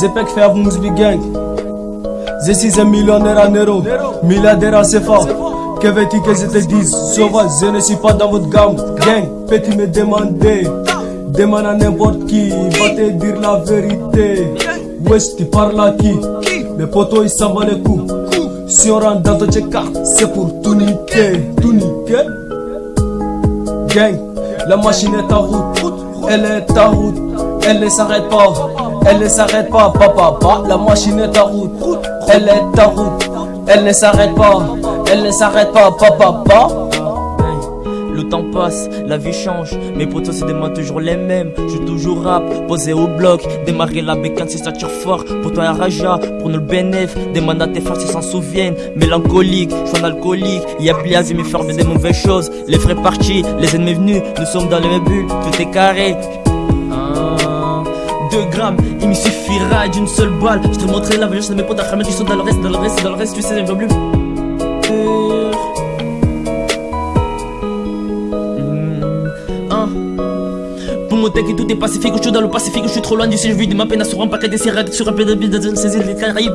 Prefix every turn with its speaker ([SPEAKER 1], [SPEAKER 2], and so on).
[SPEAKER 1] Zepek fait avant Musbi Gang. Zessi est millionnaire en euros, milliardaire en CFA. Que veux-tu que je te dise Sauvage, je ne suis pas dans votre gamme. Gang, peux-tu me demander Demande à n'importe qui, va te dire la vérité. Wesh, tu parles à qui Mes potos ils s'en les coups. Si on rentre dans ton check c'est pour. Tout niquer. Gang, la machine est en route. Elle est en route. Elle ne s'arrête pas. Elle ne s'arrête pas. Papa, papa, la machine est en route. Elle est en route. Elle ne s'arrête pas. Elle ne s'arrête pas. Papa, papa.
[SPEAKER 2] Le temps passe, la vie change, mes potos c'est des mains toujours les mêmes. Je toujours rap, posé au bloc, démarrer la bécane ça tire fort. Pour toi, raja, pour nous le bénéf, demande à tes frères s'ils s'en souviennent. Mélancolique, je suis un alcoolique, y'a plus à me faire des mauvaises choses. Les frais partis, les ennemis venus, nous sommes dans les mêmes bulles, tout est carré. 2 grammes, il me suffira d'une seule balle. Je te montrerai la violence de mes potes à qui sont dans le reste, dans le reste, dans le reste, tu sais, je plus. Pour mon que tout est pacifique, je suis dans le Pacifique, je suis trop loin d'ici, je vis de ma peine sur un paquet de sirènes, sur un peu de ces îles des Caraïbes.